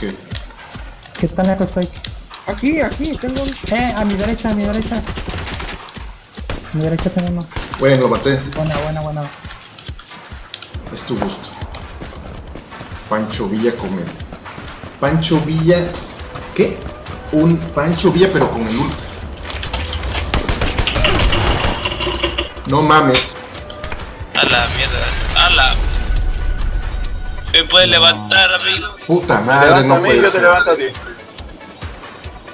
qué? ¿Qué tan lejos estoy? Aquí, aquí, tengo un... Eh, a mi derecha, a mi derecha. A mi derecha tengo uno. Bueno, lo maté. Buena, buena, buena. Es tu gusto. Pancho Villa comer. Pancho Villa. ¿Qué? Un Pancho Villa, pero con el No mames. A la mierda. A la. Me puede levantar, amigo. Puta madre, no puede ser. a ti.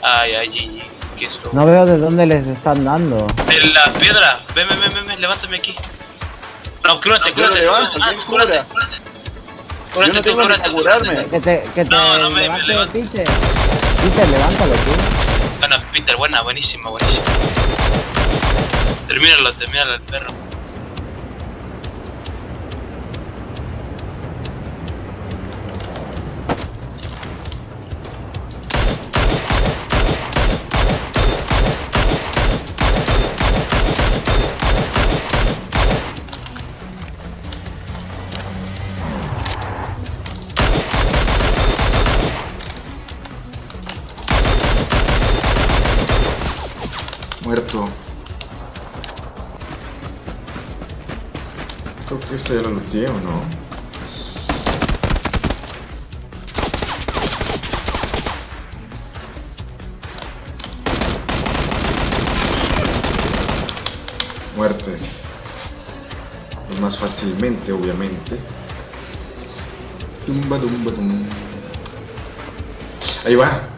Ay, ay, GG. ¿Qué es esto? No veo de dónde les están dando. En la piedra. Ven, ven, ven, ven, ven, levántame aquí. No, cúrate, cúrate. Ah, ¿quién cúrate, cúrate. Yo Cúrate no tú, tengo tú, curarme. cúrate. Que te, que te No, no me- me levanto. Peter. Peter, levántalo tú. Bueno, Peter, buena, buenísima, buenísima. Termínalo, termínalo el perro. Muerto. Creo que este ya lo looteé o no. Muerte. Pues más fácilmente, obviamente. Tumba, tumba, tum. Ahí va.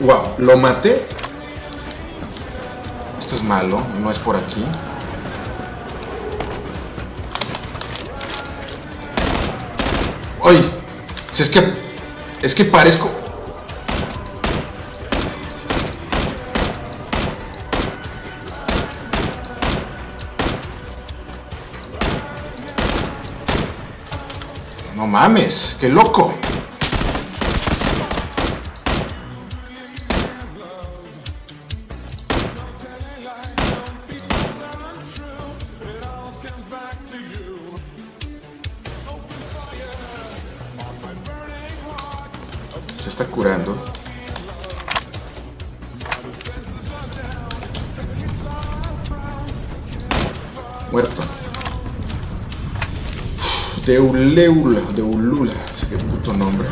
Wow, lo maté. Esto es malo, no es por aquí. ¡Ay! Si es que. Es que parezco. No mames, qué loco. Se está curando. Muerto. Deuleula, Deulula, ese qué puto nombre.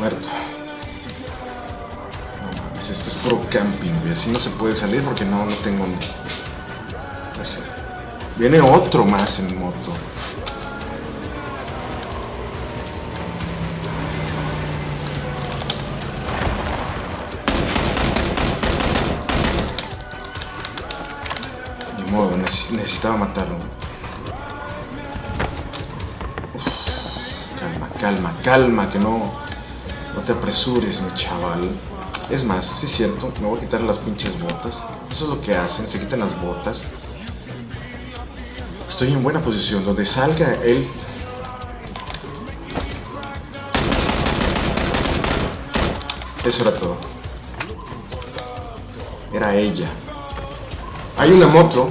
Muerto. No mames, esto es pro camping, güey. Así no se puede salir porque no, no tengo. No sé. Viene otro más en moto. Ni modo, neces- necesitaba matarlo. Uf, calma, calma, calma, que no. Apresures, mi chaval. Es más, sí es cierto, me voy a quitar las pinches botas. Eso es lo que hacen, se quitan las botas. Estoy en buena posición, donde salga él. Eso era todo. Era ella. Hay una moto.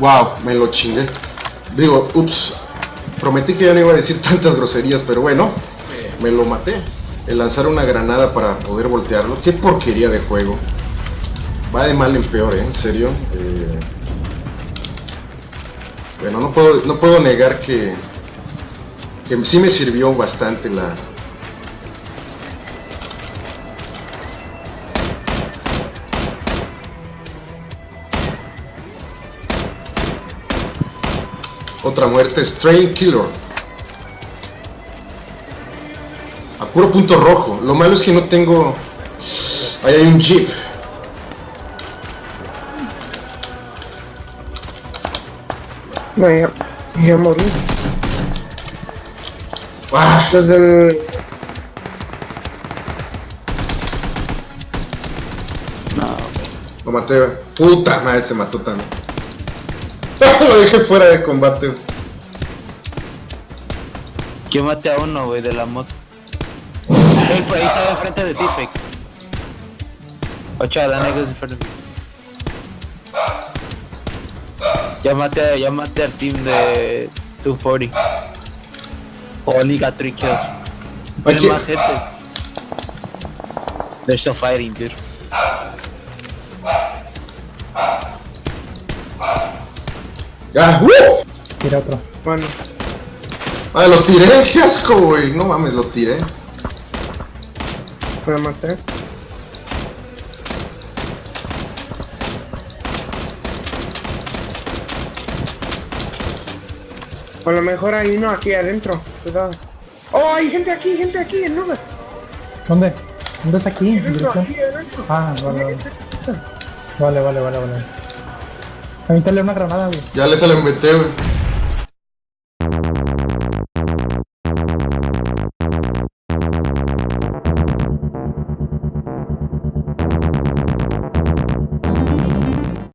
Wow, me lo chingué. Digo, ups. Prometí que ya no iba a decir tantas groserías, pero bueno, me lo maté. El lanzar una granada para poder voltearlo. Qué porquería de juego. Va de mal en peor, ¿eh? En serio. Eh, Bueno, no puedo, no puedo negar que, que sí me sirvió bastante la, Otra muerte, Strain Killer. A puro punto rojo. Lo malo es que no tengo... Ahí hay un jeep. No, ya, ya morí. ¡Ah! Los del... Lo maté. Puta madre, se mató también. Lo dejé fuera de combate. güey. Yo maté a uno, güey, de la moto. Ey, por ahí estaba enfrente de ti, Peck. Ocho, la negra es enfrente de mí. Ya maté, ya maté al team de 240. Only got 3 kills. Aquí. más gente. They're still fighting, dude. Ya. ¡Uh! Tira otro. Bueno, Ah, lo tiré. Qué asco, güey. No mames, lo tiré. me maté. A lo mejor hay uno aquí adentro. Cuidado. Oh, hay gente aquí, gente aquí, en Nuga. ¿Dónde? ¿Dónde es aquí? Aquí adentro. Ah, vale, vale. Vale, vale, vale, vale. Avíntale una granada, güey. Ya les la inventé, güey.